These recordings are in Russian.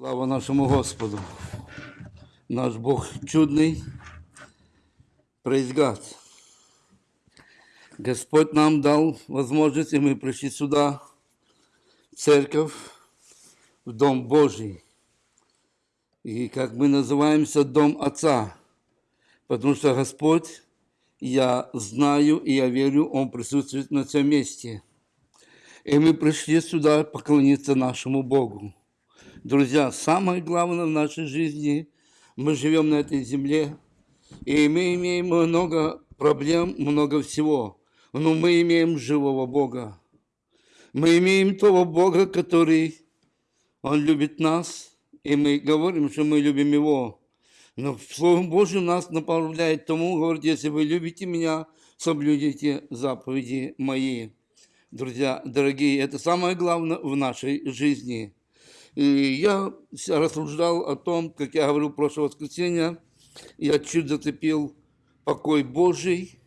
Слава нашему Господу. Наш Бог чудный. Praise. Господь нам дал возможность, и мы пришли сюда, в церковь, в Дом Божий. И как мы называемся, Дом Отца. Потому что Господь, я знаю и я верю, Он присутствует на всем месте. И мы пришли сюда поклониться нашему Богу. Друзья, самое главное в нашей жизни, мы живем на этой земле, и мы имеем много проблем, много всего, но мы имеем живого Бога. Мы имеем того Бога, который, Он любит нас, и мы говорим, что мы любим Его. Но Слово Божье нас направляет тому, говорит, если вы любите меня, соблюдите заповеди мои. Друзья, дорогие, это самое главное в нашей жизни – и я рассуждал о том, как я говорил в прошлое воскресенье, я чуть зацепил покой Божий,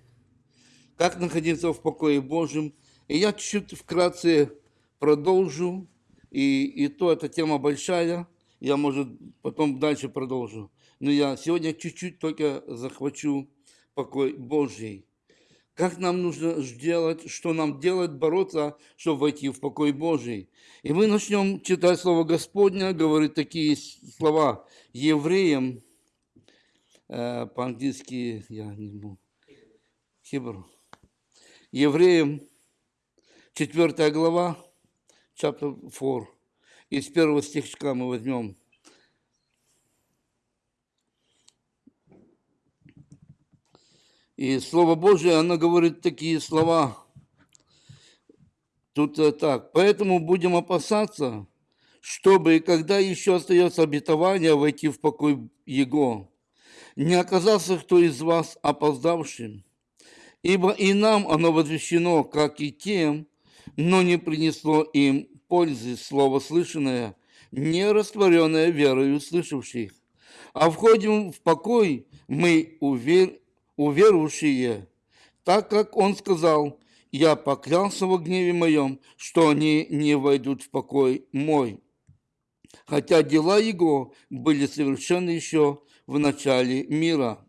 как находиться в покое Божьем. И я чуть вкратце продолжу, и, и то эта тема большая, я, может, потом дальше продолжу. Но я сегодня чуть-чуть только захвачу покой Божий. Как нам нужно делать, что нам делать, бороться, чтобы войти в покой Божий. И мы начнем читать Слово Господня, говорит такие слова евреям, э, по-английски я не могу, Хибру. Евреям, 4 глава, chapter 4, из первого стихчика мы возьмем. И Слово Божие, оно говорит такие слова. Тут э, так. Поэтому будем опасаться, чтобы, когда еще остается обетование, войти в покой Его, не оказался кто из вас опоздавшим. Ибо и нам оно возвещено, как и тем, но не принесло им пользы слово слышанное, не растворенное верою слышавших. А входим в покой мы увер уверовавшие, так как он сказал, я поклялся во гневе моем, что они не войдут в покой мой. Хотя дела его были совершены еще в начале мира.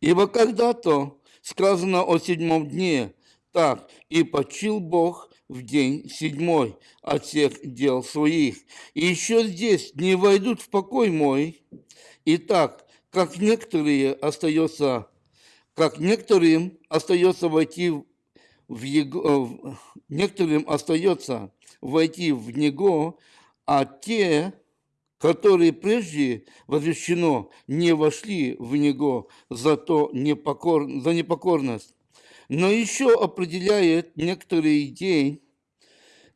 Ибо когда-то сказано о седьмом дне, так, и почил Бог в день седьмой от всех дел своих. И еще здесь не войдут в покой мой. Итак, как некоторые остается, как некоторым остается войти в его, э, некоторым остается войти в него, а те, которые прежде возвещено, не вошли в него за, то непокор... за непокорность. Но еще определяет некоторый день,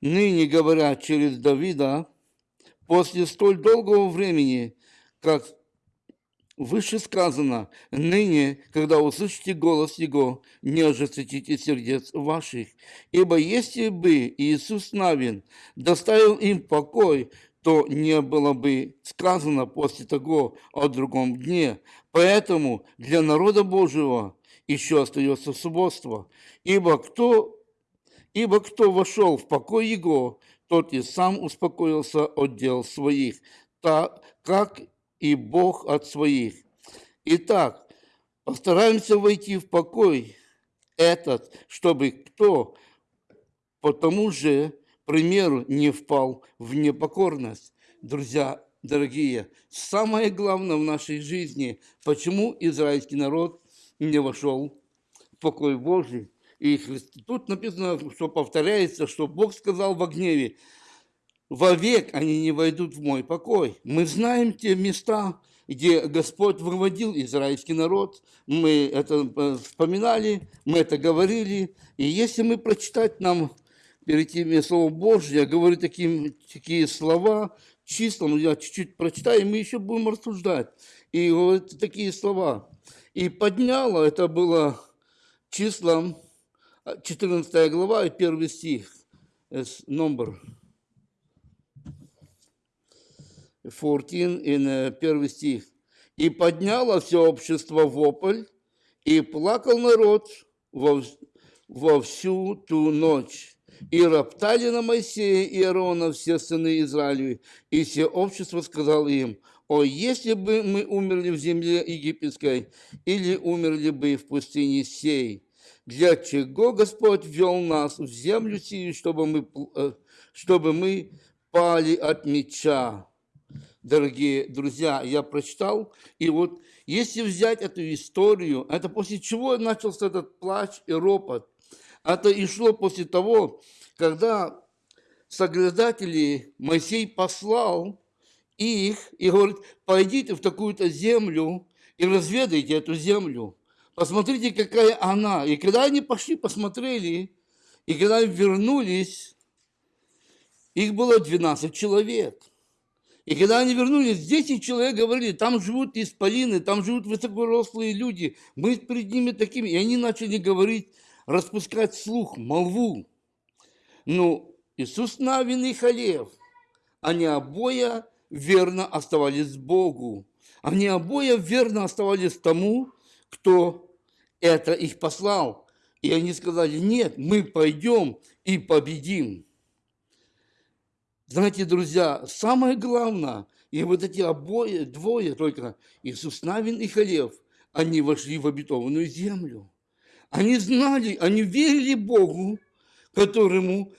ныне говоря через Давида, после столь долгого времени, как Выше сказано, ныне, когда услышите голос Его, не ожесточите сердец ваших. Ибо если бы Иисус Навин доставил им покой, то не было бы сказано после того о другом дне. Поэтому для народа Божьего еще остается субботство. Ибо кто, ибо кто вошел в покой Его, тот и сам успокоился от дел своих, так как и Бог от своих. Итак, постараемся войти в покой этот, чтобы кто по тому же примеру не впал в непокорность. Друзья, дорогие, самое главное в нашей жизни, почему израильский народ не вошел в покой Божий. И тут написано, что повторяется, что Бог сказал во гневе, вовек они не войдут в мой покой. Мы знаем те места, где Господь выводил израильский народ. Мы это э, вспоминали, мы это говорили. И если мы прочитать нам перед тем Слово Божье, я говорю таким, такие слова, числом, я чуть-чуть прочитаю, и мы еще будем рассуждать. И вот такие слова. И подняло, это было числом 14 глава и 1 стих, номер 14, in первый стих. «И подняло все общество вопль, и плакал народ во, во всю ту ночь, И роптали на Моисея и Аарона все сыны Израилевы, и все общество сказало им, «О, если бы мы умерли в земле египетской, или умерли бы в пустыне сей, для чего Господь ввел нас в землю сию, чтобы мы, э, чтобы мы пали от меча?» Дорогие друзья, я прочитал, и вот если взять эту историю, это после чего начался этот плач и ропот. Это и шло после того, когда соглядатели Моисей послал их и говорит, пойдите в такую-то землю и разведайте эту землю. Посмотрите, какая она. И когда они пошли, посмотрели, и когда вернулись, их было 12 человек – и когда они вернулись, 10 человек говорили, там живут исполины, там живут высокорослые люди, мы перед ними такими. И они начали говорить, распускать слух, молву. Ну, Иисус Навин и Халев, они обоя верно оставались Богу. Они обоя верно оставались тому, кто это их послал. И они сказали, нет, мы пойдем и победим. Знаете, друзья, самое главное, и вот эти обои, двое только, Иисус Навин и Халев, они вошли в обетованную землю. Они знали, они верили Богу, которому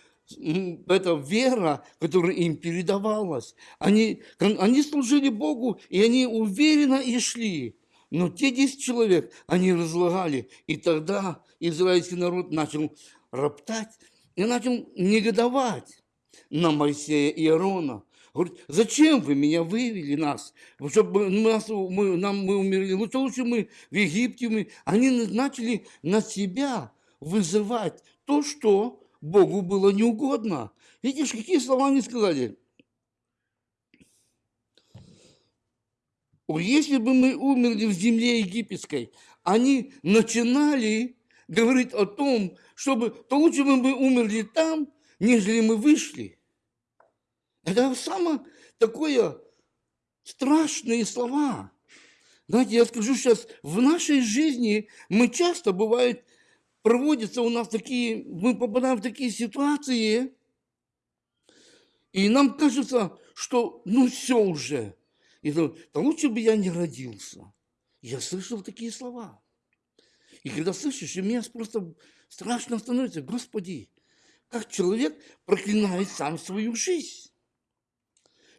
эта вера, которая им передавалась. Они, они служили Богу, и они уверенно и шли. Но те 10 человек, они разлагали. И тогда израильский народ начал роптать и начал негодовать на Моисея и Аарона. Говорит, зачем вы меня вывели нас, чтобы нас, мы, нам, мы умерли? Лучше, лучше мы в Египте. Мы... Они начали на себя вызывать то, что Богу было неугодно. Видишь, какие слова они сказали? Если бы мы умерли в земле египетской, они начинали говорить о том, чтобы, то лучше бы мы умерли там, нежели мы вышли. Это самое такое страшные слова. Знаете, я скажу сейчас, в нашей жизни мы часто, бывает, проводятся у нас такие, мы попадаем в такие ситуации, и нам кажется, что ну все уже. И да лучше бы я не родился. Я слышал такие слова. И когда слышишь, и мне просто страшно становится, Господи, как человек проклинает сам свою жизнь.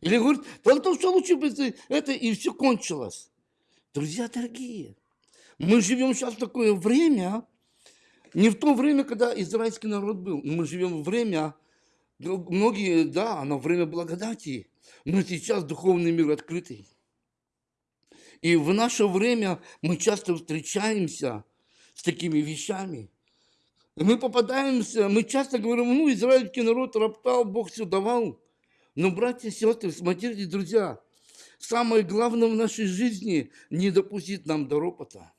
Или говорит, да то, что лучше бы это и все кончилось. Друзья дорогие, мы живем сейчас в такое время, не в то время, когда израильский народ был. Мы живем в время, многие, да, оно время благодати, но сейчас духовный мир открытый. И в наше время мы часто встречаемся с такими вещами – мы попадаемся, мы часто говорим, ну, израильский народ роптал, Бог все давал. Но, братья и сестры, смотрите, друзья, самое главное в нашей жизни – не допустить нам до ропота.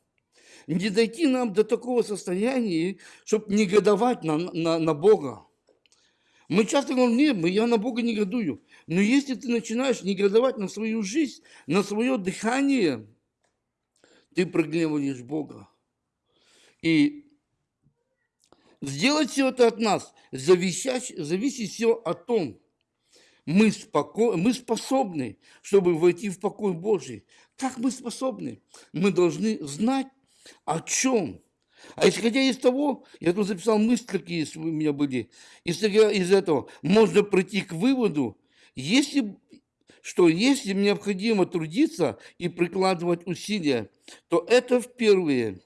Не дойти нам до такого состояния, чтобы негодовать на, на, на Бога. Мы часто говорим, нет, я на Бога негодую. Но если ты начинаешь негодовать на свою жизнь, на свое дыхание, ты прогневаешь Бога. И Сделать все это от нас зависящ, зависит все о том, мы, споко... мы способны, чтобы войти в покой Божий. Как мы способны? Мы должны знать, о чем. А исходя из того, я тут записал мысли, какие у меня были, исходя из этого, можно прийти к выводу, если, что если необходимо трудиться и прикладывать усилия, то это впервые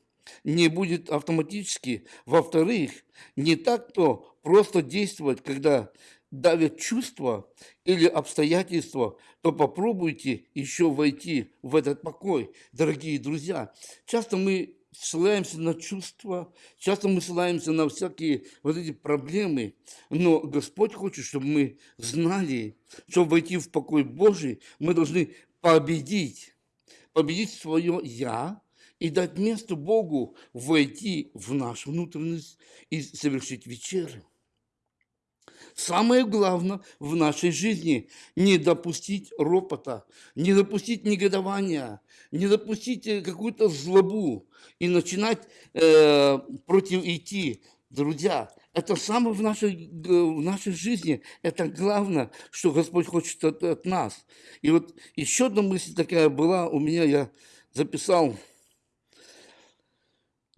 не будет автоматически. Во-вторых, не так-то просто действовать, когда давят чувства или обстоятельства, то попробуйте еще войти в этот покой, дорогие друзья. Часто мы ссылаемся на чувства, часто мы ссылаемся на всякие вот эти проблемы, но Господь хочет, чтобы мы знали, чтобы войти в покой Божий, мы должны победить, победить свое «я», и дать место Богу войти в нашу внутренность и совершить вечерю. Самое главное в нашей жизни – не допустить ропота, не допустить негодования, не допустить э, какую-то злобу и начинать э, против идти. Друзья, это самое в нашей, в нашей жизни. Это главное, что Господь хочет от, от нас. И вот еще одна мысль такая была у меня, я записал.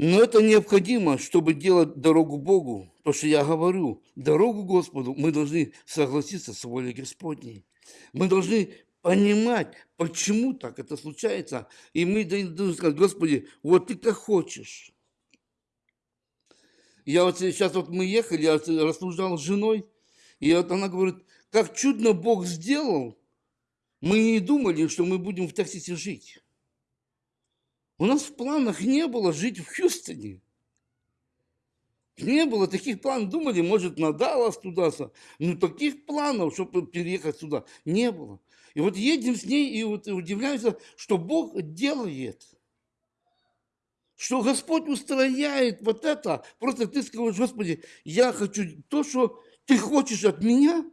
Но это необходимо, чтобы делать дорогу Богу. То, что я говорю, дорогу Господу мы должны согласиться с волей Господней. Мы должны понимать, почему так это случается. И мы должны сказать, Господи, вот ты как хочешь. Я вот сейчас вот мы ехали, я рассуждал с женой, и вот она говорит, как чудно Бог сделал, мы не думали, что мы будем в Техасе жить. У нас в планах не было жить в Хьюстоне. Не было таких планов. Думали, может, на Даллас туда. Но таких планов, чтобы переехать сюда, не было. И вот едем с ней и вот удивляемся, что Бог делает. Что Господь устрояет вот это. Просто ты скажешь, Господи, я хочу то, что ты хочешь от меня,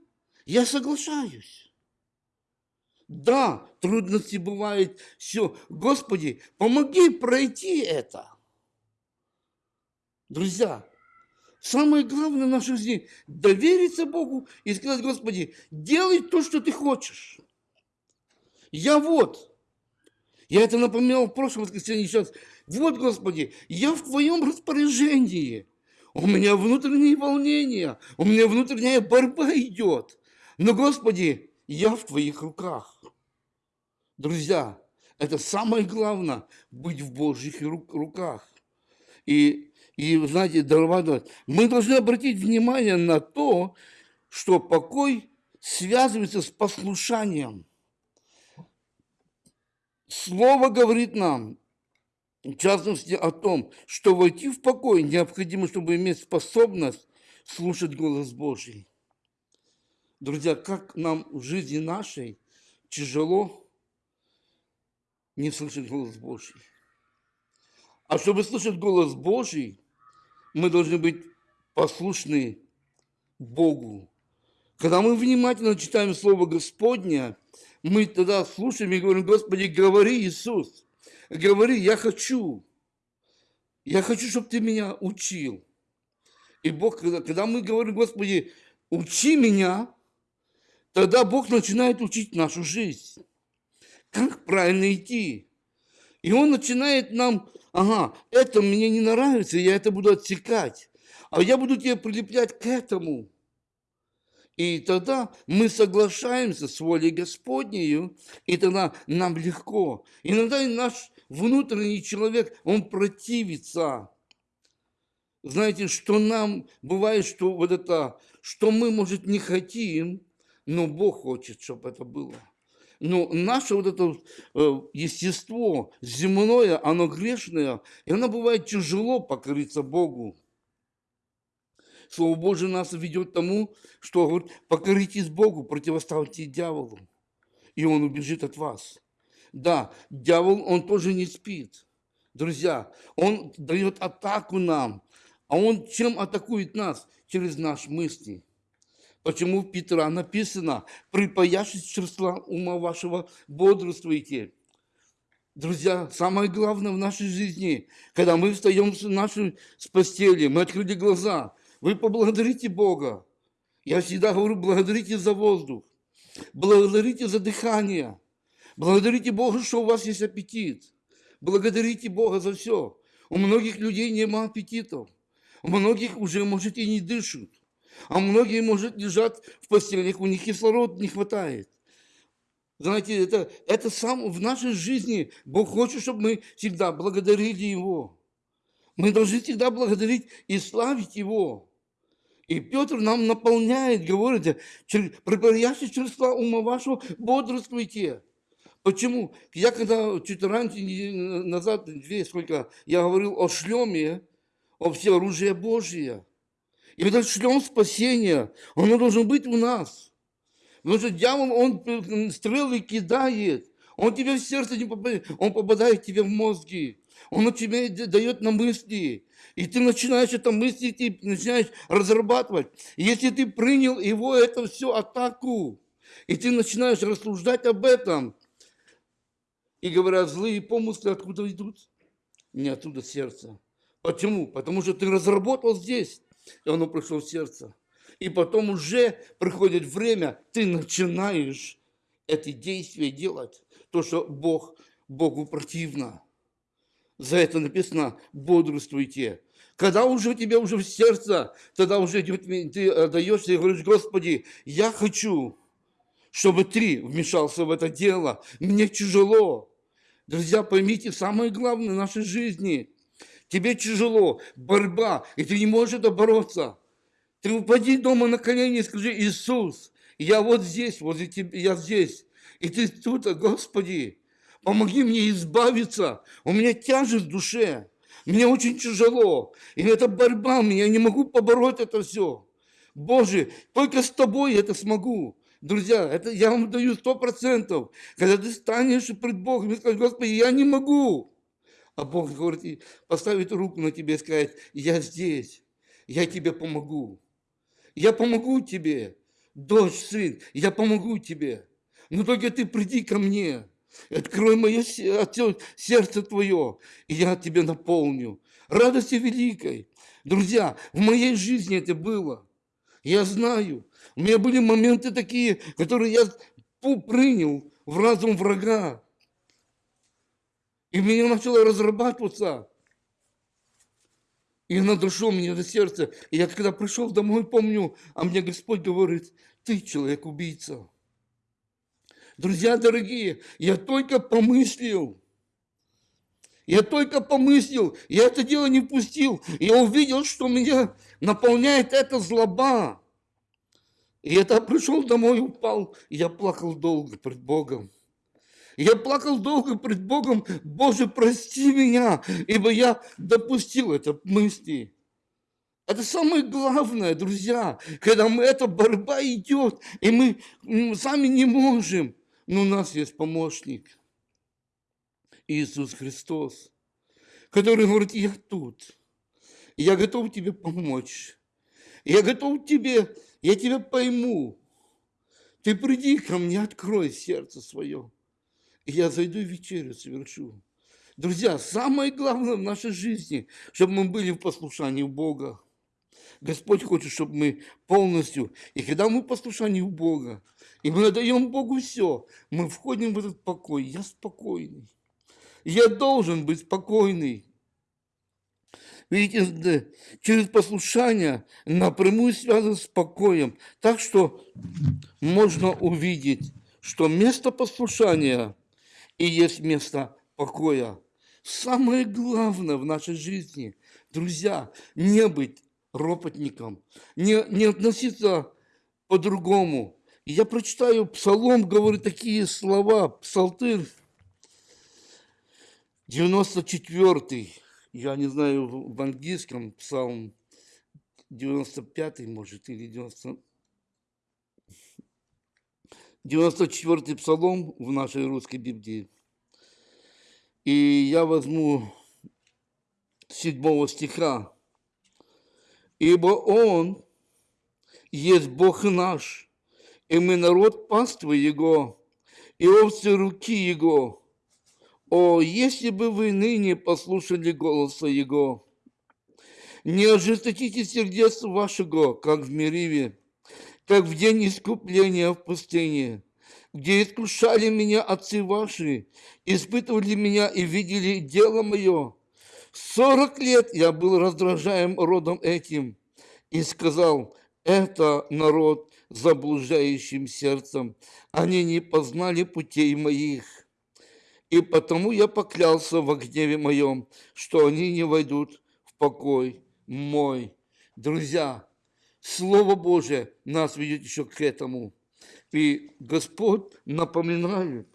я соглашаюсь. Да, трудности бывают, все. Господи, помоги пройти это. Друзья, самое главное в нашей жизни – довериться Богу и сказать, Господи, делай то, что ты хочешь. Я вот. Я это напоминал в прошлом воскресенье сейчас. Вот, Господи, я в Твоем распоряжении. У меня внутренние волнения, у меня внутренняя борьба идет. Но, Господи, я в Твоих руках. Друзья, это самое главное, быть в Божьих руках. И, и знаете, мы должны обратить внимание на то, что покой связывается с послушанием. Слово говорит нам, в частности, о том, что войти в покой необходимо, чтобы иметь способность слушать голос Божий. Друзья, как нам в жизни нашей тяжело не слышать голос Божий. А чтобы слышать голос Божий, мы должны быть послушны Богу. Когда мы внимательно читаем Слово Господня, мы тогда слушаем и говорим, Господи, говори, Иисус, говори, я хочу. Я хочу, чтобы ты меня учил. И Бог, когда, мы говорим, Господи, учи меня, тогда Бог начинает учить нашу жизнь. Как правильно идти. И Он начинает нам, ага, это мне не нравится, я это буду отсекать. А я буду тебя прилеплять к этому. И тогда мы соглашаемся с волей Господней, и тогда нам легко. Иногда наш внутренний человек, он противится. Знаете, что нам бывает, что вот это, что мы, может, не хотим, но Бог хочет, чтобы это было. Но наше вот это э, естество земное, оно грешное, и оно бывает тяжело покориться Богу. Слово Божие нас ведет к тому, что говорит, покоритесь Богу, противоставьте дьяволу, и он убежит от вас. Да, дьявол, он тоже не спит. Друзья, он дает атаку нам. А он чем атакует нас? Через наши мысли. Почему в Петра написано, припаяшись числа ума вашего, бодрствуйте. Друзья, самое главное в нашей жизни, когда мы встаем с нашей с постели, мы открыли глаза, вы поблагодарите Бога. Я всегда говорю, благодарите за воздух, благодарите за дыхание, благодарите Бога, что у вас есть аппетит. Благодарите Бога за все. У многих людей нет аппетитов. У многих уже, может, и не дышат. А многие, может, лежат в постелях, у них кислород не хватает. Знаете, это, это сам в нашей жизни Бог хочет, чтобы мы всегда благодарили Его. Мы должны всегда благодарить и славить Его. И Петр нам наполняет, говорит, припаящий чувства ума вашего, бодрствуйте. Почему? Я когда чуть раньше, назад, две, сколько, я говорил о шлеме, о все оружие И этот шлем спасения, он должен быть у нас. Потому что дьявол, он стрелы кидает, он тебе в сердце не попадает, он попадает тебе в мозги. Он тебе дает на мысли. И ты начинаешь это мыслить и начинаешь разрабатывать. Если ты принял его, это все атаку. И ты начинаешь рассуждать об этом. И говорят, злые помыслы откуда идут? Не оттуда сердца. Почему? Потому что ты разработал здесь. И оно пришло в сердце. И потом уже приходит время, ты начинаешь эти действия делать, то, что Бог, Богу противно. За это написано «бодрствуйте». Когда уже у тебя уже в сердце, тогда уже ты отдаешься и говоришь, Господи, я хочу, чтобы Ты вмешался в это дело. Мне тяжело. Друзья, поймите, самое главное в нашей жизни. Тебе тяжело, борьба, и ты не можешь это бороться. Ты упади дома на колени и скажи, Иисус, я вот здесь, возле тебя, я здесь. И ты тут, Господи, помоги мне избавиться. У меня тяжесть в душе. Мне очень тяжело. И это борьба, я не могу побороть это все. Боже, только с тобой это смогу. Друзья, это я вам даю сто процентов. Когда ты станешь пред Богом и скажешь, Господи, я не могу. А Бог говорит, поставит руку на тебе и сказать, я здесь, я тебе помогу. Я помогу тебе, дочь, сын, я помогу тебе. Но только ты приди ко мне. Открой мое сердце твое, и я тебе наполню. Радостью великой. Друзья, в моей жизни это было. Я знаю. У меня были моменты такие, которые я принял в разум врага. И меня начало разрабатываться. И она дошла мне до сердца. И я когда пришел домой, помню, а мне Господь говорит, ты человек-убийца. Друзья дорогие, я только помыслил, я только помыслил, я это дело не пустил. Я увидел, что меня наполняет эта злоба. И это пришел домой, упал, и я плакал долго пред Богом. Я плакал долго пред Богом, Боже, прости меня, ибо я допустил это мысли. Это самое главное, друзья, когда мы, эта борьба идет, и мы сами не можем. Но у нас есть помощник, Иисус Христос, который говорит, я тут, я готов тебе помочь, я готов тебе, я тебя пойму. Ты приди ко мне, открой сердце свое, я зайду и вечерю совершу. Друзья, самое главное в нашей жизни, чтобы мы были в послушании Бога. Господь хочет, чтобы мы полностью, и когда мы в послушании Бога, и мы отдаем Богу все, мы входим в этот покой. Я спокойный. Я должен быть спокойный. Видите, через послушание напрямую связан с покоем. Так что можно увидеть, что место послушания и есть место покоя. Самое главное в нашей жизни, друзья, не быть ропотником, не, не относиться по-другому. Я прочитаю Псалом, говорит такие слова, Псалтырь 94 я не знаю в английском Псалм 95 может, или 90... 94 Псалом в нашей русской Библии. И я возьму седьмого стиха. Ибо Он есть Бог наш, и мы народ паствы Его, и овцы руки Его. О, если бы вы ныне послушали голоса Его, не ожесточите сердец вашего, как в Мериве, как в день искупления в пустыне, где искушали меня отцы ваши, испытывали меня и видели дело мое, Сорок лет я был раздражаем родом этим и сказал, это народ заблуждающим сердцем, они не познали путей моих. И потому я поклялся во гневе моем, что они не войдут в покой мой. Друзья, Слово Божие нас ведет еще к этому. И Господь напоминает.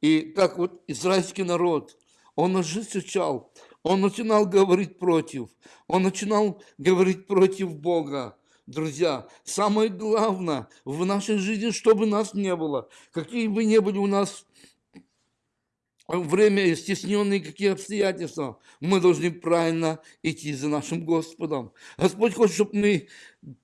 И как вот израильский народ, он ожесточал, он начинал говорить против. Он начинал говорить против Бога. Друзья, самое главное в нашей жизни, чтобы нас не было, какие бы ни были у нас время стесненные какие обстоятельства, мы должны правильно идти за нашим Господом. Господь хочет, чтобы мы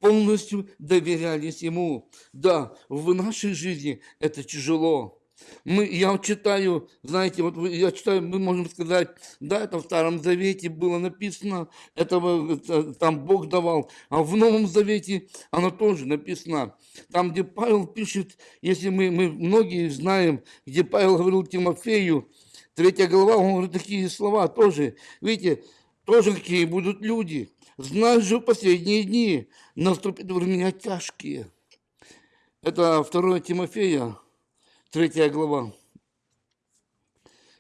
полностью доверялись Ему. Да, в нашей жизни это тяжело, Мы, я читаю, знаете, вот я читаю, мы можем сказать, да, это в Старом Завете было написано, этого это, там Бог давал, а в Новом Завете оно тоже написано. Там, где Павел пишет, если мы, мы многие знаем, где Павел говорил Тимофею, третья глава, он говорит такие слова тоже. Видите, тоже какие будут люди. Знай же в последние дни наступят времена тяжкие. Это 2 Тимофея, третья глава,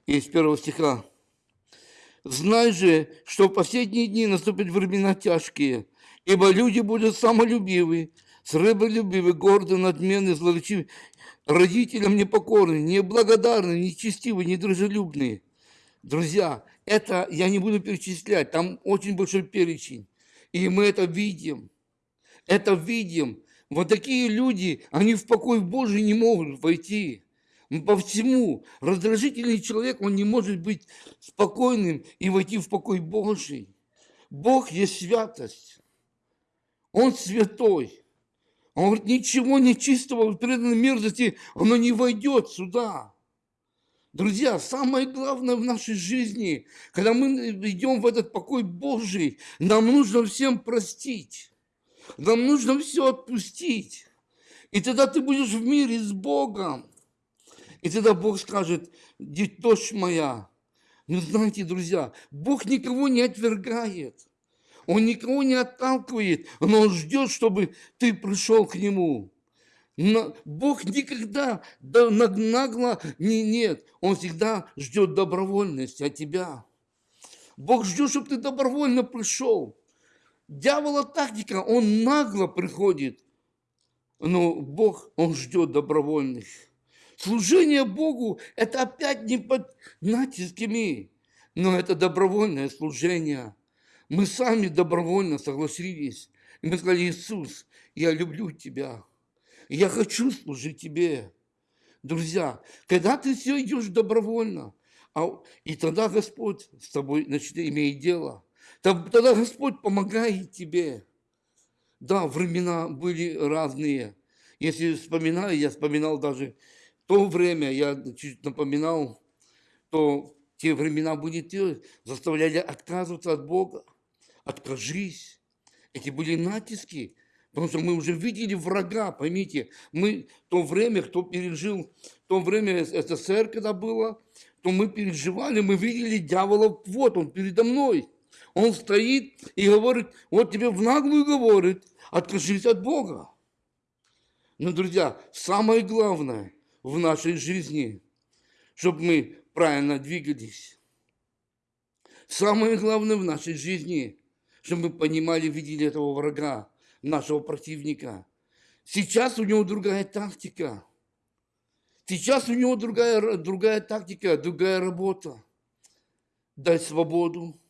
из первого стиха. Знай же, что в последние дни наступят времена тяжкие, ибо люди будут самолюбивы, сребролюбивы, горды, надменны, злоречивы, родителям непокорны, неблагодарны, нечестивы, недружелюбные. Друзья, это я не буду перечислять, там очень большой перечень. И мы это видим. Это видим. Вот такие люди, они в покой Божий не могут войти. По всему. Раздражительный человек, он не может быть спокойным и войти в покой Божий. Бог есть святость. Он святой. Он говорит, ничего нечистого, преданной мерзости, оно не войдет сюда. Друзья, самое главное в нашей жизни, когда мы идем в этот покой Божий, нам нужно всем простить. Нам нужно все отпустить. И тогда ты будешь в мире с Богом. И тогда Бог скажет, деточь моя. Ну, знаете, друзья, Бог никого не отвергает. Он никого не отталкивает, но Он ждет, чтобы ты пришел к Нему. Но Бог никогда нагло не нет. Он всегда ждет добровольности от тебя. Бог ждет, чтобы ты добровольно пришел. Дьявола тактика, он нагло приходит. Но Бог, он ждет добровольных. Служение Богу – это опять не под натисками, но это добровольное служение. Мы сами добровольно согласились. И мы сказали, Иисус, я люблю Тебя. Я хочу служить Тебе. Друзья, когда ты все идешь добровольно, а, и тогда Господь с тобой значит, имеет дело. Тогда Господь помогает тебе. Да, времена были разные. Если вспоминаю, я вспоминал даже то время, я чуть напоминал, то те времена были те, заставляли отказываться от Бога. Откажись. Эти были натиски, потому что мы уже видели врага, поймите. Мы то время, кто пережил, то время СССР, когда было, то мы переживали, мы видели дьявола, вот он передо мной. Он стоит и говорит, вот тебе в наглую говорит, откажись от Бога. Но, друзья, самое главное в нашей жизни, чтобы мы правильно двигались. Самое главное в нашей жизни, чтобы мы понимали, видели этого врага, нашего противника. Сейчас у него другая тактика. Сейчас у него другая, другая тактика, другая работа. Дать свободу,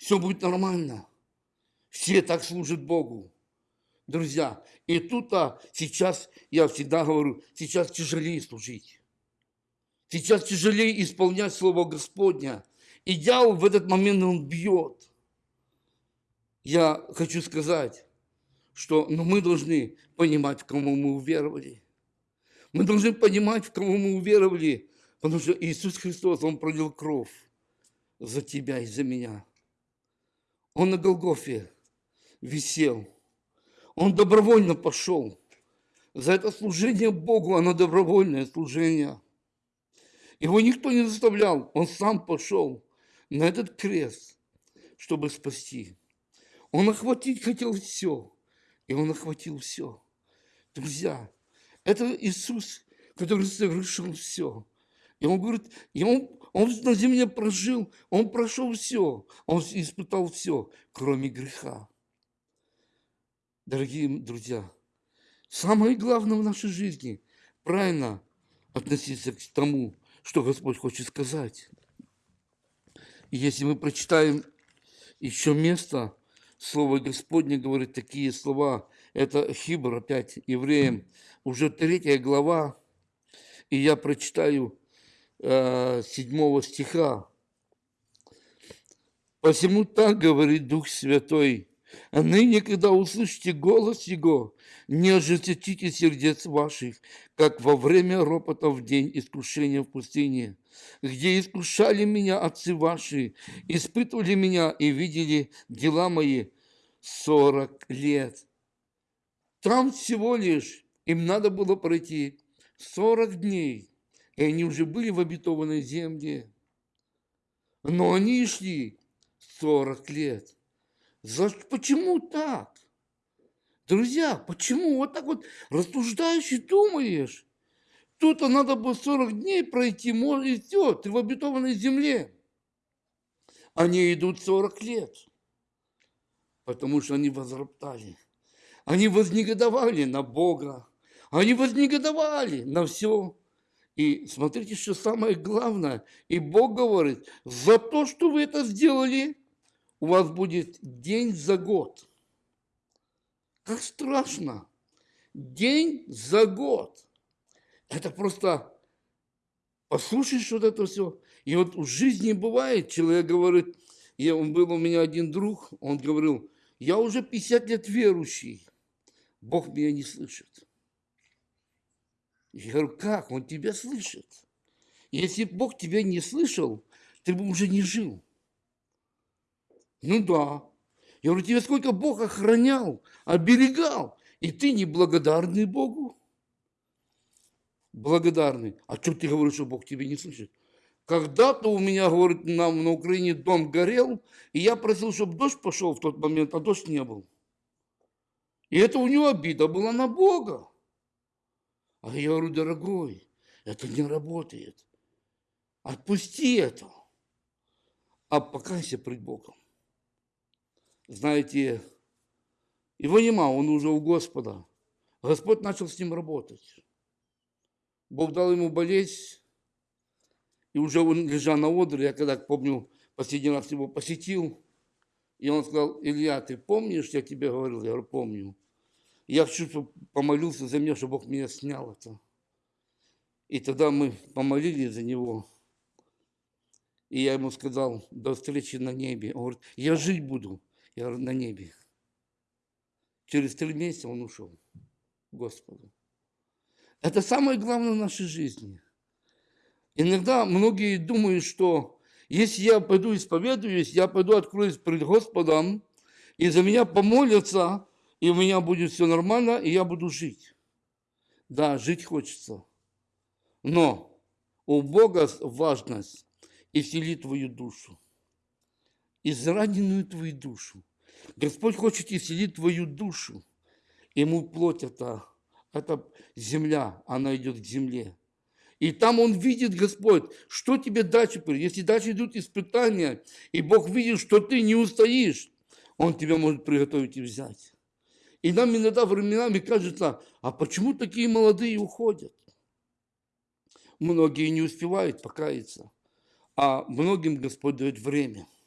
все будет нормально. Все так служат Богу. Друзья, и тут а, сейчас, я всегда говорю, сейчас тяжелее служить. Сейчас тяжелее исполнять Слово Господня. И дьявол в этот момент он бьет. Я хочу сказать, что ну, мы должны понимать, в кому мы уверовали. Мы должны понимать, в кого мы уверовали, потому что Иисус Христос, Он пролил кровь за тебя и за меня. Он на Голгофе висел. Он добровольно пошел. За это служение Богу, оно добровольное служение. Его никто не заставлял, он сам пошел на этот крест, чтобы спасти. Он охватить хотел все, и он охватил все. Друзья, это Иисус, который совершил все. И он говорит, и он он на земле прожил, он прошел все, он испытал все, кроме греха. Дорогие друзья, самое главное в нашей жизни – правильно относиться к тому, что Господь хочет сказать. И если мы прочитаем еще место, Слово Господне говорит такие слова. Это Хибр опять евреям, уже третья глава. И я прочитаю 7 стиха. «Посему так говорит Дух Святой, А ныне, когда услышите голос Его, не ожесточите сердец ваших, как во время ропота в день искушения в пустыне, где искушали меня отцы ваши, испытывали меня и видели дела мои сорок лет. Там всего лишь им надо было пройти сорок дней, и они уже были в обетованной земле. Но они шли сорок лет. За, почему так? Друзья, почему вот так вот рассуждаешь и думаешь? Тут-то надо было 40 дней пройти, может, и все, ты в обетованной земле. Они идут 40 лет, потому что они возроптали. Они вознегодовали на Бога. Они вознегодовали на все. И смотрите, что самое главное. И Бог говорит, за то, что вы это сделали, у вас будет день за год. Как страшно. День за год. Это просто послушаешь вот это все. И вот в жизни бывает, человек говорит, я, он был у меня один друг, он говорил, я уже 50 лет верующий, Бог меня не слышит. Я говорю, как? Он тебя слышит. Если Бог тебя не слышал, ты бы уже не жил. Ну да. Я говорю, тебе сколько Бог охранял, оберегал, и ты неблагодарный Богу? Благодарный. А что ты говоришь, что Бог тебя не слышит? Когда-то у меня, говорит, нам на Украине дом горел, и я просил, чтобы дождь пошел в тот момент, а дождь не был. И это у него обида была на Бога. А я говорю, дорогой, это не работает. Отпусти это. А покайся пред Богом знаете, его нема, он уже у Господа. Господь начал с ним работать. Бог дал ему болеть, и уже он лежал на одре, я когда, помню, последний раз его посетил, и он сказал, Илья, ты помнишь, я тебе говорил? Я говорю, помню. Я чтобы помолился за меня, чтобы Бог меня снял это. И тогда мы помолились за него. И я ему сказал, до встречи на небе. Он говорит, я жить буду. Я говорю, на небе. Через три месяца он ушел к Господу. Это самое главное в нашей жизни. Иногда многие думают, что если я пойду исповедуюсь, я пойду откроюсь перед Господом, и за меня помолятся, и у меня будет все нормально, и я буду жить. Да, жить хочется. Но у Бога важность исцелить твою душу израненную твою душу. Господь хочет исцелить твою душу. Ему плоть это, это земля, она идет к земле. И там он видит, Господь, что тебе дальше. Если дальше идут испытания, и Бог видит, что ты не устоишь, Он тебя может приготовить и взять. И нам иногда временами кажется, а почему такие молодые уходят? Многие не успевают покаяться, а многим Господь дает время –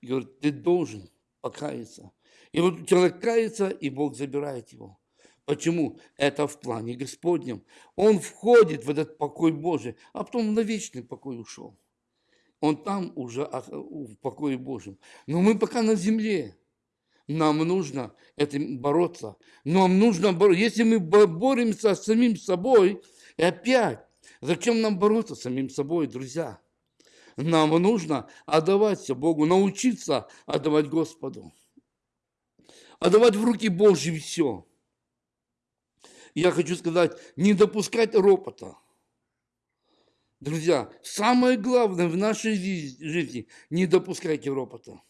и говорит, ты должен покаяться. И вот человек кается, и Бог забирает его. Почему? Это в плане Господнем. Он входит в этот покой Божий, а потом на вечный покой ушел. Он там уже в покое Божьем. Но мы пока на земле. Нам нужно этим бороться. Нам нужно бороться. Если мы боремся с самим собой, и опять, зачем нам бороться с самим собой, друзья? Нам нужно отдавать все Богу, научиться отдавать Господу. Отдавать в руки Божьи все. Я хочу сказать, не допускать ропота. Друзья, самое главное в нашей жизни – не допускайте ропота.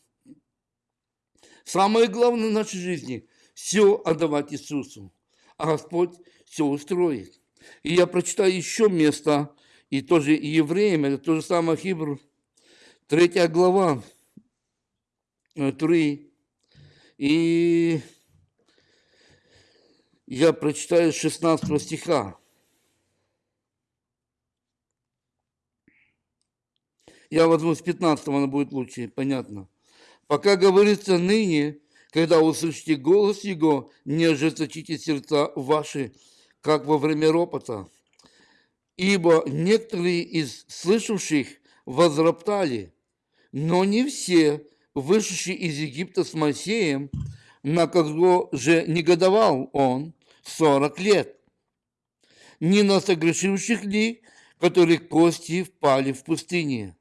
Самое главное в нашей жизни – все отдавать Иисусу, а Господь все устроит. И я прочитаю еще место и тоже евреям, это то же самое Хибр, третья глава, 3. Э, и я прочитаю 16 стиха. Я возьму с 15, она будет лучше, понятно. Пока говорится ныне, когда услышите голос Его, не ожесточите сердца ваши, как во время ропота ибо некоторые из слышавших возроптали, но не все, вышедшие из Египта с Моисеем, на кого же негодовал он сорок лет? Не на согрешивших ли, которых кости впали в пустыне?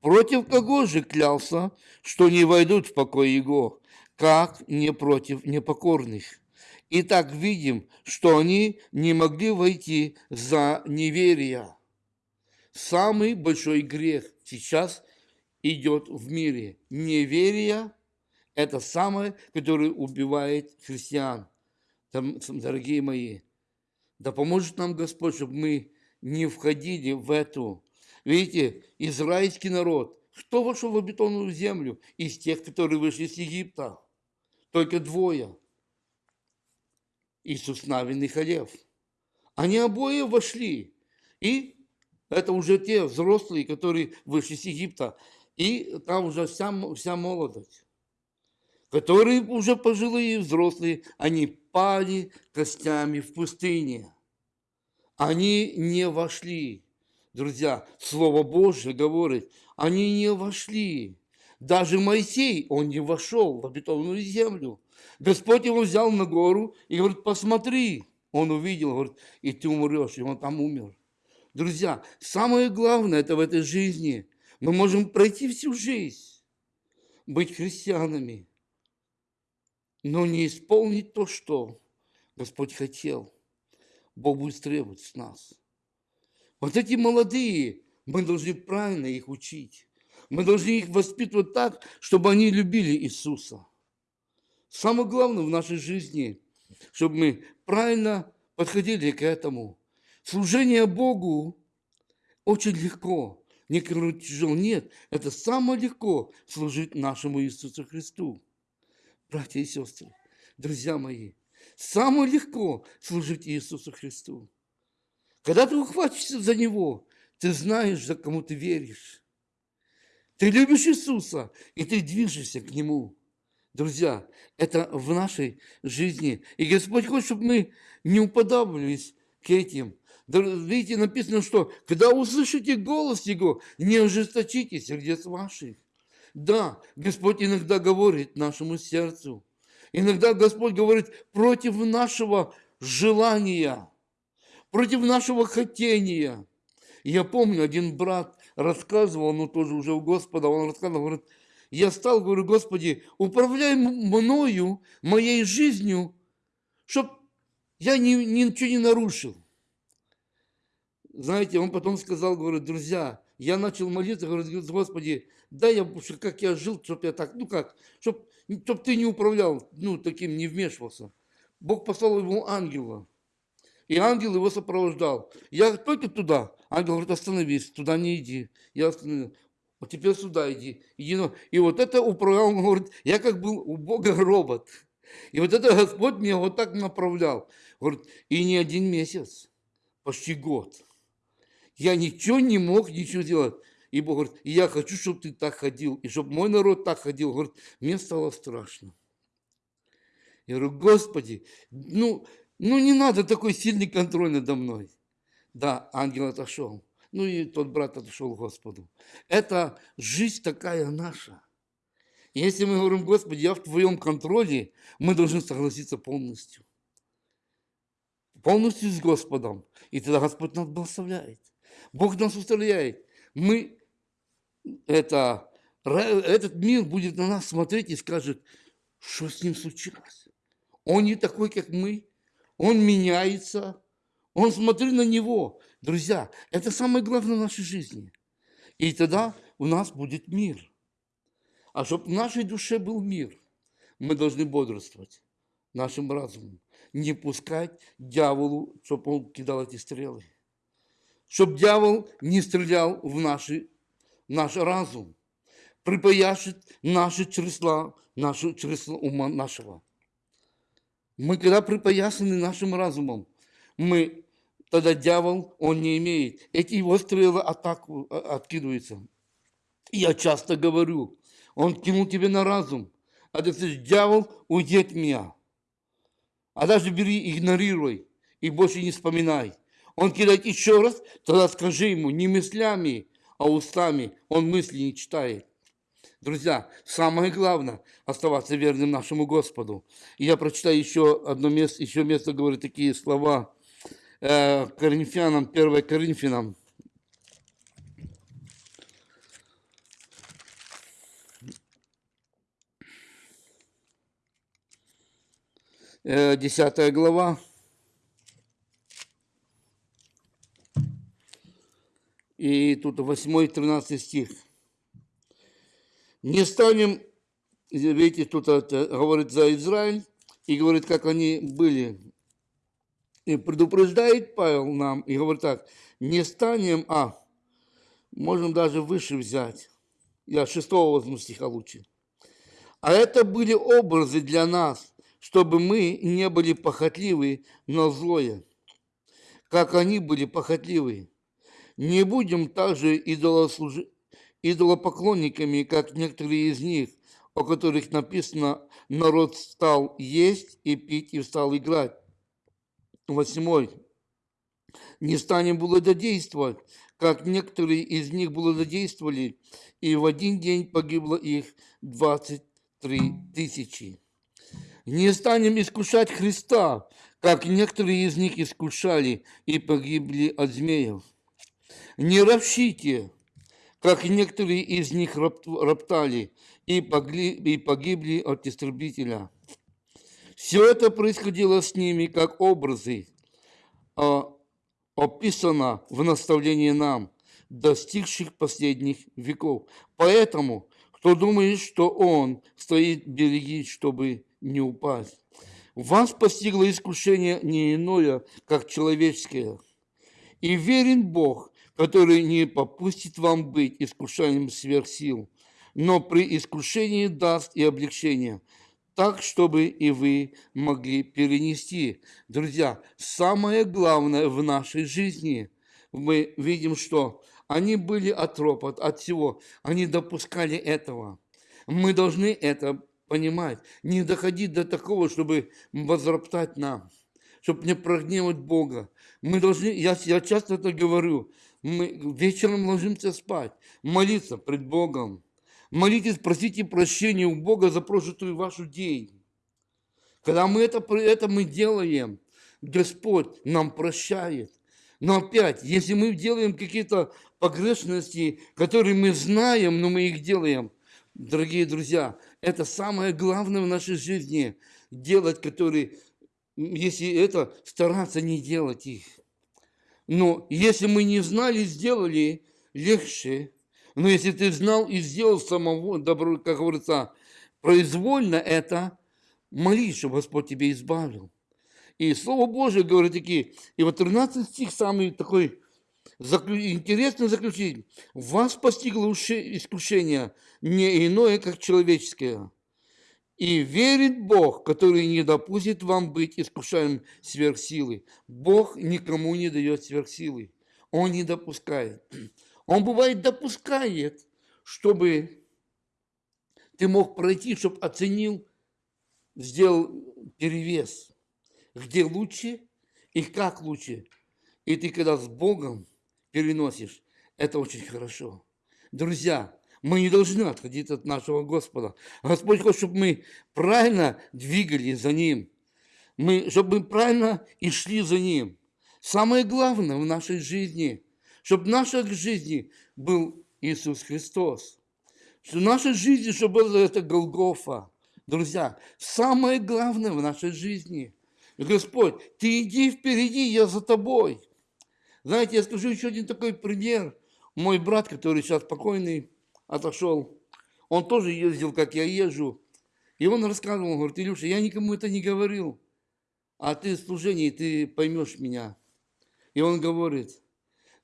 Против кого же клялся, что не войдут в покой его, как не против непокорных? Итак, видим, что они не могли войти за неверие. Самый большой грех сейчас идет в мире. Неверие – это самое, которое убивает христиан. Дорогие мои, да поможет нам Господь, чтобы мы не входили в эту. Видите, израильский народ, кто вошел в обетованную землю из тех, которые вышли из Египта? Только двое. Иисус Навин и Халев. Они обои вошли. И это уже те взрослые, которые вышли из Египта. И там уже вся, вся молодость. Которые уже пожилые взрослые, они пали костями в пустыне. Они не вошли. Друзья, Слово Божье говорит, они не вошли. Даже Моисей, он не вошел в обетованную землю. Господь его взял на гору и говорит, посмотри. Он увидел, говорит, и ты умрешь, и он там умер. Друзья, самое главное это в этой жизни. Мы можем пройти всю жизнь, быть христианами, но не исполнить то, что Господь хотел. Бог будет требовать с нас. Вот эти молодые, мы должны правильно их учить. Мы должны их воспитывать так, чтобы они любили Иисуса. Самое главное в нашей жизни, чтобы мы правильно подходили к этому. Служение Богу очень легко. Некоторые тяжело. Нет, это самое легко служить нашему Иисусу Христу. Братья и сестры, друзья мои, самое легко служить Иисусу Христу. Когда ты ухватишься за Него, ты знаешь, за кому ты веришь. Ты любишь Иисуса, и ты движешься к Нему. Друзья, это в нашей жизни. И Господь хочет, чтобы мы не уподобились к этим. Видите, написано, что когда услышите голос Его, не ожесточите сердец ваших. Да, Господь иногда говорит нашему сердцу. Иногда Господь говорит против нашего желания, против нашего хотения. Я помню, один брат рассказывал, ну тоже уже у Господа, он рассказывал, говорит, я стал, говорю, Господи, управляй мною, моей жизнью, чтобы я ни, ничего не нарушил. Знаете, он потом сказал, говорит, друзья, я начал молиться, говорит, Господи, дай я, как я жил, чтобы я так, ну как, чтобы чтоб ты не управлял, ну, таким не вмешивался. Бог послал ему ангела, и ангел его сопровождал. Я только туда, ангел говорит, остановись, туда не иди. Я остановился. Вот теперь сюда иди. иди. И вот это управлял, он говорит, я как был у Бога робот. И вот это Господь меня вот так направлял. Говорит, и не один месяц, почти год. Я ничего не мог, ничего делать. И Бог говорит, я хочу, чтобы ты так ходил, и чтобы мой народ так ходил. Говорит, мне стало страшно. Я говорю, Господи, ну, ну не надо такой сильный контроль надо мной. Да, ангел отошел. Ну и тот брат отошел к Господу. Это жизнь такая наша. Если мы говорим, Господи, я в Твоем контроле, мы должны согласиться полностью. Полностью с Господом. И тогда Господь нас благословляет. Бог нас устрояет. Мы, это, этот мир будет на нас смотреть и скажет, что с ним случилось. Он не такой, как мы. Он меняется. Он смотри на него. Друзья, это самое главное в нашей жизни. И тогда у нас будет мир. А чтобы в нашей душе был мир, мы должны бодрствовать нашим разумом. Не пускать дьяволу, чтобы он кидал эти стрелы. Чтобы дьявол не стрелял в наши, наш разум. Припаяшит наши чресла, наши чресла ума нашего. Мы когда припоясаны нашим разумом, мы тогда дьявол, он не имеет. Эти его стрелы атаку, а, откидываются. Я часто говорю, он кинул тебе на разум. А ты говоришь, дьявол, уйди от меня. А даже бери, игнорируй и больше не вспоминай. Он кидает еще раз, тогда скажи ему не мыслями, а устами. Он мысли не читает. Друзья, самое главное – оставаться верным нашему Господу. И я прочитаю еще одно место, еще место говорит такие слова э, Коринфянам, 1 Коринфянам, э, 10 глава. И тут 8-13 стих. Не станем, видите, тут это говорит за Израиль, и говорит, как они были. И предупреждает Павел нам, и говорит так, не станем, а, можем даже выше взять. Я шестого возьму стиха лучше. А это были образы для нас, чтобы мы не были похотливы, но злое, как они были похотливы. Не будем также идолослуж... идолопоклонниками, как некоторые из них, о которых написано, народ стал есть и пить и стал играть. Восьмой. Не станем блудодействовать, как некоторые из них блудодействовали, и в один день погибло их двадцать три тысячи. Не станем искушать Христа, как некоторые из них искушали и погибли от змеев. Не ропщите, как некоторые из них роптали и погибли, от истребителя. Все это происходило с ними как образы, а, описано в наставлении нам, достигших последних веков. Поэтому, кто думает, что он стоит береги, чтобы не упасть. Вас постигло искушение не иное, как человеческое. И верен Бог, который не попустит вам быть искушаемым сверх сил, но при искушении даст и облегчение, так, чтобы и вы могли перенести. Друзья, самое главное в нашей жизни, мы видим, что они были от ропот, от всего, они допускали этого. Мы должны это понимать, не доходить до такого, чтобы возроптать нам, чтобы не прогневать Бога. Мы должны, я, я часто это говорю, мы вечером ложимся спать, молиться пред Богом. Молитесь, просите прощения у Бога за прожитую вашу день. Когда мы это, это мы делаем, Господь нам прощает. Но опять, если мы делаем какие-то погрешности, которые мы знаем, но мы их делаем, дорогие друзья, это самое главное в нашей жизни, делать, которые, если это, стараться не делать их. Но если мы не знали, сделали, легче. Но если ты знал и сделал самого, добро, как говорится, произвольно это, молись, чтобы Господь тебя избавил. И Слово Божие говорит такие, и вот 13 стих самый такой интересный заключить. Вас постигло искушение не иное, как человеческое. И верит Бог, который не допустит вам быть искушаем сверхсилы. Бог никому не дает сверхсилы. Он не допускает. Он бывает допускает, чтобы ты мог пройти, чтобы оценил, сделал перевес. Где лучше и как лучше. И ты когда с Богом переносишь, это очень хорошо. Друзья, мы не должны отходить от нашего Господа. Господь хочет, чтобы мы правильно двигались за Ним. Мы, чтобы мы правильно и шли за Ним. Самое главное в нашей жизни, чтобы в нашей жизни был Иисус Христос. Что в нашей жизни, чтобы было это Голгофа. Друзья, самое главное в нашей жизни. Господь, Ты иди впереди, я за Тобой. Знаете, я скажу еще один такой пример. Мой брат, который сейчас покойный, отошел. Он тоже ездил, как я езжу. И он рассказывал, говорит, Илюша, я никому это не говорил, а ты в служении, ты поймешь меня. И он говорит,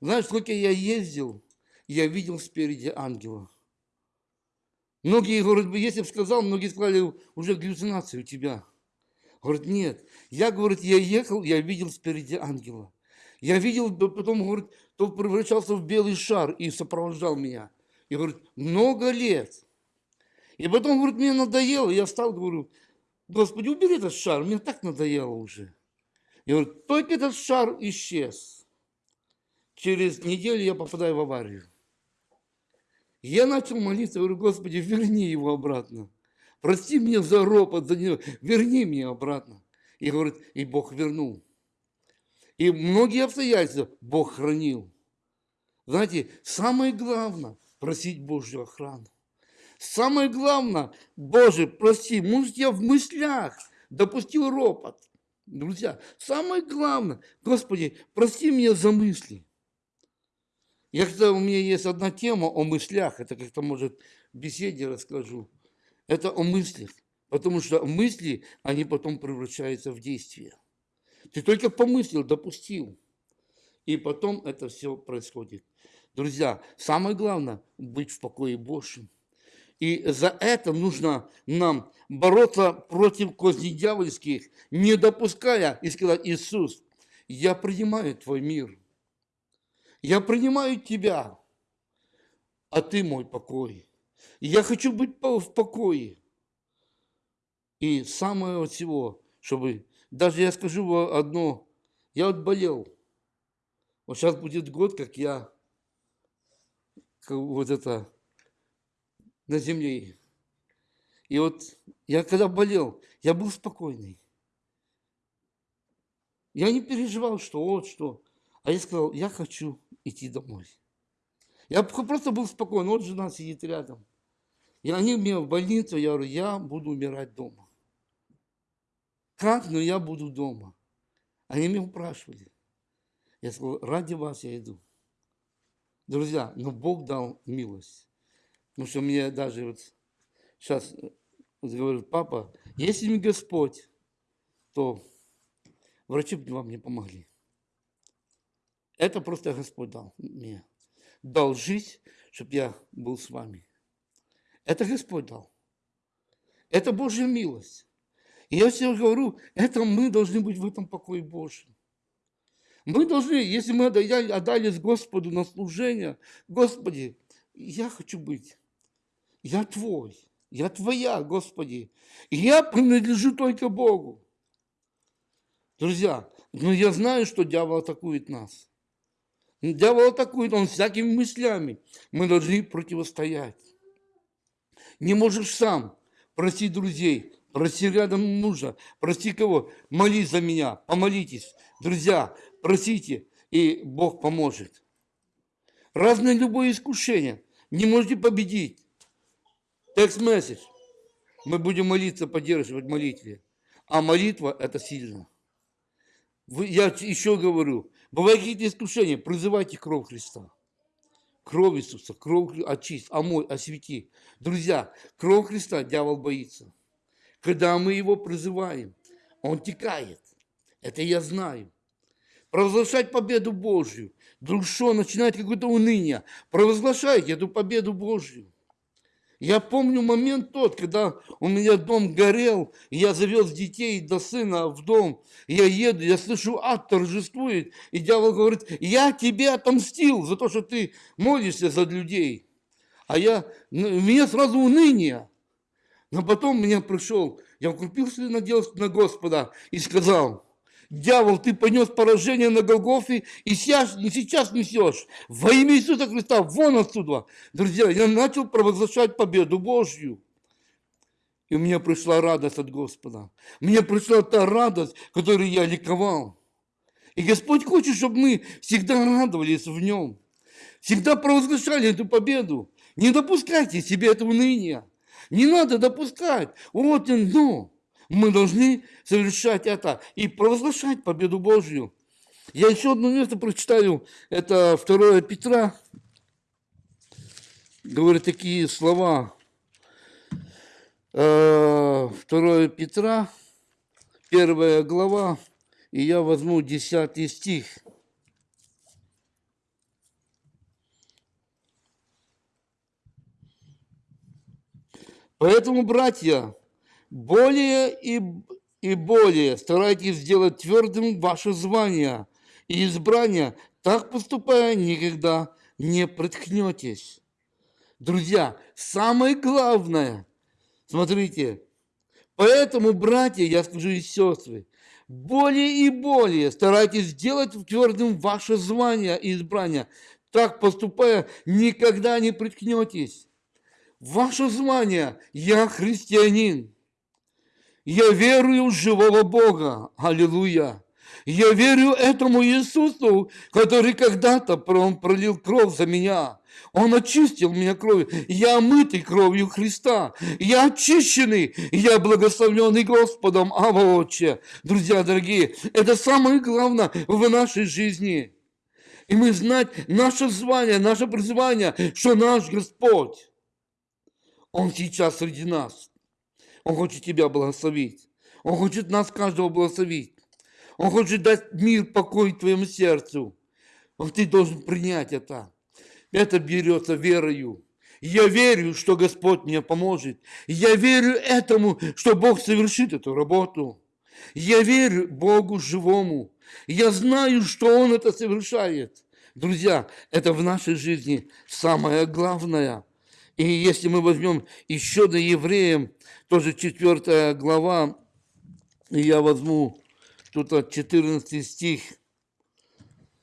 знаешь, сколько я ездил, я видел спереди ангела. Многие, говорят, если бы сказал, многие сказали, уже галлюцинации у тебя. Говорит, нет. Я, говорит, я ехал, я видел спереди ангела. Я видел, потом, говорит, то превращался в белый шар и сопровождал меня. И говорит, много лет. И потом, говорит, мне надоело. Я встал, говорю, Господи, убери этот шар, мне так надоело уже. И говорит, только этот шар исчез. Через неделю я попадаю в аварию. Я начал молиться, говорю, Господи, верни его обратно. Прости мне за ропот, за него, верни мне обратно. И говорит, и Бог вернул. И многие обстоятельства Бог хранил. Знаете, самое главное – просить Божью охрану. Самое главное, Боже, прости, может, я в мыслях допустил ропот. Друзья, самое главное, Господи, прости меня за мысли. Я когда у меня есть одна тема о мыслях, это как-то, может, в беседе расскажу. Это о мыслях, потому что мысли, они потом превращаются в действие. Ты только помыслил, допустил, и потом это все происходит. Друзья, самое главное – быть в покое Божьем. И за это нужно нам бороться против козней дьявольских, не допуская и сказать, Иисус, я принимаю Твой мир, я принимаю Тебя, а Ты мой покой. Я хочу быть в покое. И самое всего, чтобы, даже я скажу одно, я вот болел. Вот сейчас будет год, как я вот это на земле. И вот я когда болел, я был спокойный. Я не переживал, что вот что. А я сказал, я хочу идти домой. Я просто был спокоен, вот жена сидит рядом. И они меня в больницу, я говорю, я буду умирать дома. Как? Но я буду дома. Они меня упрашивали. Я сказал, ради вас я иду. Друзья, но Бог дал милость. Потому что мне даже вот сейчас говорит, папа, если не Господь, то врачи бы вам не помогли. Это просто Господь дал мне. Дал жизнь, чтобы я был с вами. Это Господь дал. Это Божья милость. И я все говорю, это мы должны быть в этом покое Божьем. Мы должны, если мы отдались Господу на служение, Господи, я хочу быть, я Твой, я Твоя, Господи, я принадлежу только Богу. Друзья, но я знаю, что дьявол атакует нас. Дьявол атакует, он всякими мыслями. Мы должны противостоять. Не можешь сам, проси друзей, проси рядом мужа, проси кого, молись за меня, помолитесь. Друзья, просите, и Бог поможет. Разное любое искушение. Не можете победить. Текст месседж. Мы будем молиться, поддерживать молитве. А молитва – это сильно. Я еще говорю, бывают какие-то искушения, призывайте кровь Христа. Кровь Иисуса, кровь очисть, омой, освети. Друзья, кровь Христа дьявол боится. Когда мы его призываем, он текает. Это я знаю провозглашать победу Божью. Вдруг начинает какое-то уныние. Провозглашайте эту победу Божью. Я помню момент тот, когда у меня дом горел, я завез детей до сына в дом, я еду, я слышу, ад торжествует, и дьявол говорит, я тебе отомстил за то, что ты молишься за людей. А я, ну, у меня сразу уныние. Но потом меня пришел, я укрепился на Господа и сказал, Дьявол, ты понес поражение на Голгофе и сейчас, не сейчас несешь. Во имя Иисуса Христа, вон отсюда. Друзья, я начал провозглашать победу Божью. И у меня пришла радость от Господа. Мне пришла та радость, которой я ликовал. И Господь хочет, чтобы мы всегда радовались в Нем. Всегда провозглашали эту победу. Не допускайте себе этого уныния. Не надо допускать. Вот оно. Мы должны совершать это и провозглашать победу Божью. Я еще одно место прочитаю. Это 2 Петра. Говорит такие слова. 2 э, Петра, первая глава, и я возьму 10 стих. Поэтому, братья, более и, и более старайтесь сделать твердым ваше звание и избрание, так поступая никогда не приткнетесь. Друзья, самое главное, смотрите, поэтому, братья, я скажу и сестры, более и более старайтесь сделать твердым ваше звание и избрание, так поступая, никогда не приткнетесь. Ваше звание – я христианин. Я верую в живого Бога. Аллилуйя. Я верю этому Иисусу, который когда-то пролил кровь за меня. Он очистил меня кровью. Я омытый кровью Христа. Я очищенный. Я благословленный Господом. Ава Отче. Друзья дорогие, это самое главное в нашей жизни. И мы знать наше звание, наше призвание, что наш Господь, Он сейчас среди нас. Он хочет тебя благословить. Он хочет нас каждого благословить. Он хочет дать мир, покой твоему сердцу. Но ты должен принять это. Это берется верою. Я верю, что Господь мне поможет. Я верю этому, что Бог совершит эту работу. Я верю Богу живому. Я знаю, что Он это совершает. Друзья, это в нашей жизни самое главное. И если мы возьмем еще до евреям, тоже четвертая глава, я возьму тут 14 стих,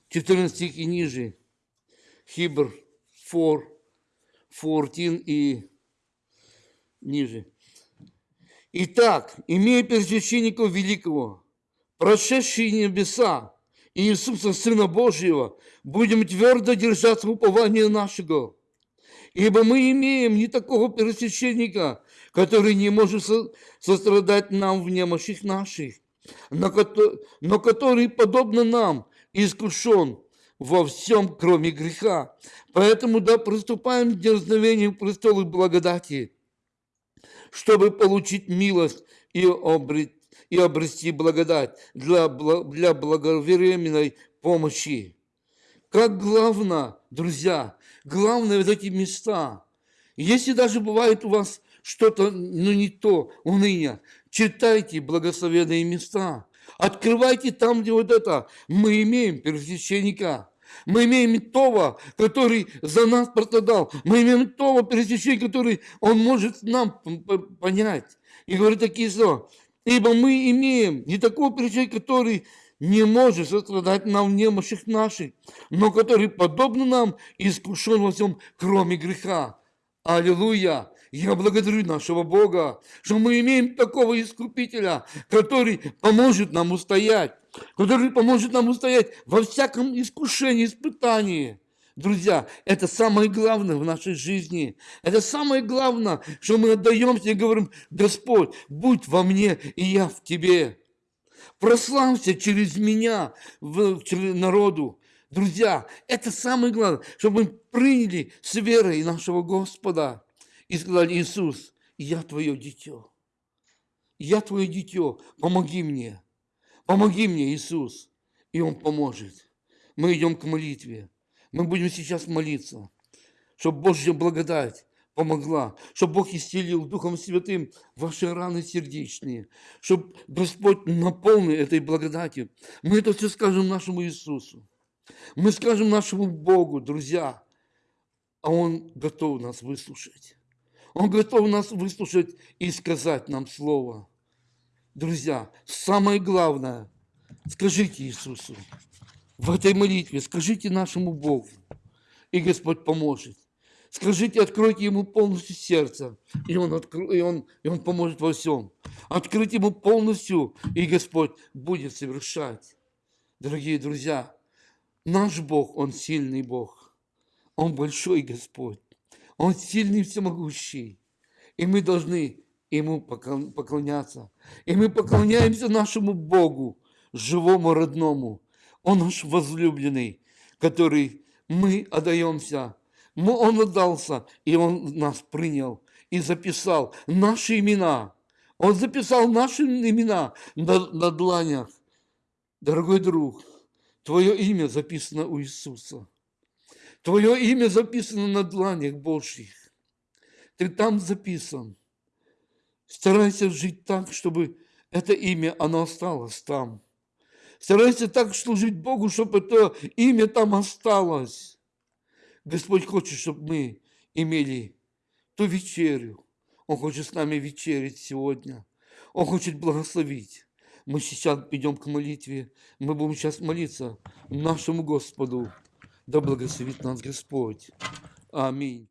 14 стих и ниже, Хибр 4, 14 и ниже. Итак, имея первосвященника великого, прошедшие небеса, и Иисуса, Сына Божьего, будем твердо держаться упования нашего. Ибо мы имеем не такого первосвященника, который не может сострадать нам в немощах наших, но который, подобно нам, искушен во всем, кроме греха. Поэтому да приступаем к дерзновению престола благодати, чтобы получить милость и, обрет, и обрести благодать для, для благовременной помощи. Как главное, друзья, главное вот эти места. Если даже бывает у вас что-то, ну не то, уныние, читайте благословенные места. Открывайте там, где вот это. Мы имеем первосвященника. Мы имеем того, который за нас пострадал. Мы имеем того первосвященника, который он может нам понять. И говорит такие слова. Ибо мы имеем не такого первосвященника, который не может сострадать нам в немощах наших, но который, подобно нам, искушен во всем, кроме греха. Аллилуйя! Я благодарю нашего Бога, что мы имеем такого Искупителя, который поможет нам устоять, который поможет нам устоять во всяком искушении, испытании. Друзья, это самое главное в нашей жизни. Это самое главное, что мы отдаемся и говорим, Господь, будь во мне, и я в Тебе. Прославься через меня в, через народу. Друзья, это самое главное, чтобы мы приняли с верой нашего Господа и сказали, Иисус, я твое дитё. Я твое дитё, помоги мне. Помоги мне, Иисус. И Он поможет. Мы идем к молитве. Мы будем сейчас молиться, чтобы Божья благодать помогла, чтобы Бог исцелил Духом Святым ваши раны сердечные, чтобы Господь наполнил этой благодатью. Мы это все скажем нашему Иисусу. Мы скажем нашему Богу, друзья, а Он готов нас выслушать. Он готов нас выслушать и сказать нам слово. Друзья, самое главное, скажите Иисусу в этой молитве, скажите нашему Богу, и Господь поможет. Скажите, откройте Ему полностью сердце, и Он, откро... и он, и он поможет во всем. Откройте Ему полностью, и Господь будет совершать. Дорогие друзья, наш Бог, Он сильный Бог. Он большой Господь. Он сильный и всемогущий. И мы должны Ему поклоняться. И мы поклоняемся нашему Богу, живому, родному. Он наш возлюбленный, который мы отдаемся. Он отдался, и Он нас принял и записал наши имена. Он записал наши имена на, на дланях. Дорогой друг, твое имя записано у Иисуса. Твое имя записано на дланях Божьих. Ты там записан. Старайся жить так, чтобы это имя, оно осталось там. Старайся так служить Богу, чтобы это имя там осталось. Господь хочет, чтобы мы имели ту вечерю. Он хочет с нами вечерить сегодня. Он хочет благословить. Мы сейчас идем к молитве. Мы будем сейчас молиться нашему Господу Да благословит нас Господь. Аминь.